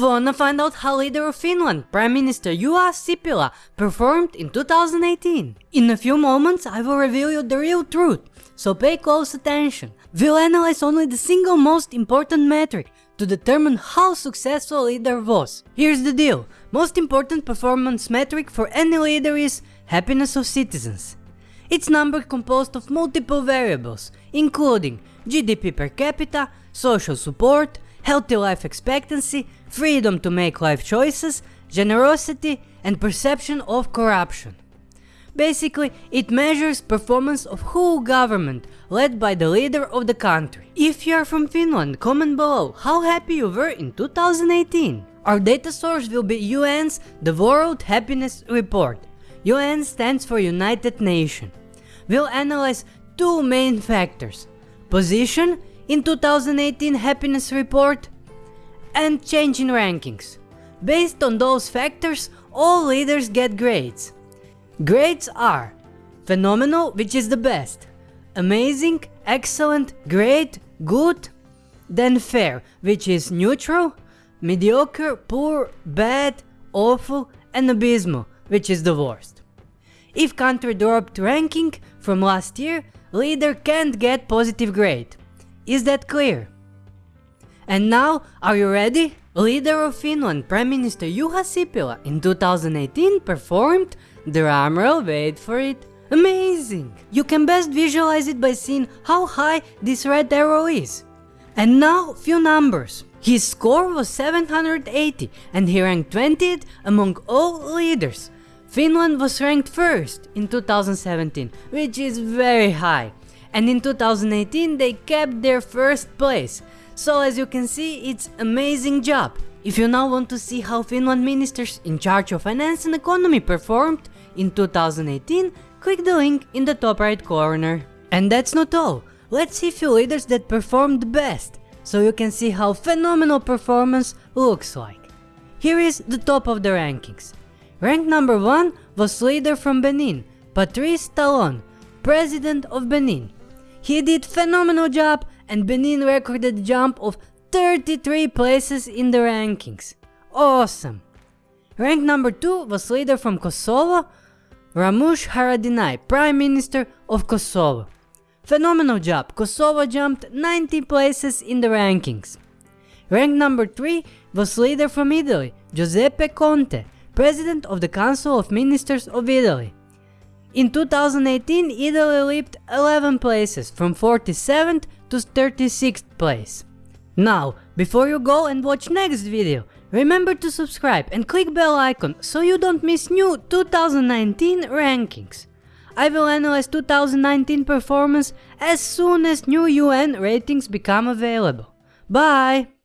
Wanna find out how leader of Finland, Prime Minister Juha Sipilä, performed in 2018? In a few moments I will reveal you the real truth, so pay close attention. We'll analyze only the single most important metric to determine how successful leader was. Here's the deal, most important performance metric for any leader is happiness of citizens. It's number composed of multiple variables, including GDP per capita, social support, healthy life expectancy, freedom to make life choices, generosity, and perception of corruption. Basically, it measures performance of whole government led by the leader of the country. If you are from Finland, comment below how happy you were in 2018. Our data source will be UN's The World Happiness Report. UN stands for United Nations. We'll analyze two main factors. Position in 2018 happiness report and change in rankings. Based on those factors, all leaders get grades. Grades are phenomenal, which is the best, amazing, excellent, great, good, then fair, which is neutral, mediocre, poor, bad, awful, and abysmal, which is the worst. If country dropped ranking from last year, leader can't get positive grade. Is that clear? And now, are you ready? Leader of Finland, Prime Minister Juha Sipilä in 2018 performed, drumroll wait for it, amazing! You can best visualize it by seeing how high this red arrow is. And now, few numbers. His score was 780 and he ranked 20th among all leaders. Finland was ranked first in 2017, which is very high and in 2018 they kept their first place. So as you can see, it's amazing job. If you now want to see how Finland ministers in charge of finance and economy performed in 2018, click the link in the top right corner. And that's not all, let's see few leaders that performed best, so you can see how phenomenal performance looks like. Here is the top of the rankings. Rank number 1 was leader from Benin, Patrice Talon, President of Benin. He did phenomenal job and Benin recorded a jump of 33 places in the rankings. Awesome! Rank number 2 was leader from Kosovo, Ramush Haradinaj, Prime Minister of Kosovo. Phenomenal job, Kosovo jumped 90 places in the rankings. Rank number 3 was leader from Italy, Giuseppe Conte, President of the Council of Ministers of Italy. In 2018, Italy leaped 11 places from 47th to 36th place. Now, before you go and watch next video, remember to subscribe and click bell icon so you don't miss new 2019 rankings. I will analyze 2019 performance as soon as new UN ratings become available. Bye!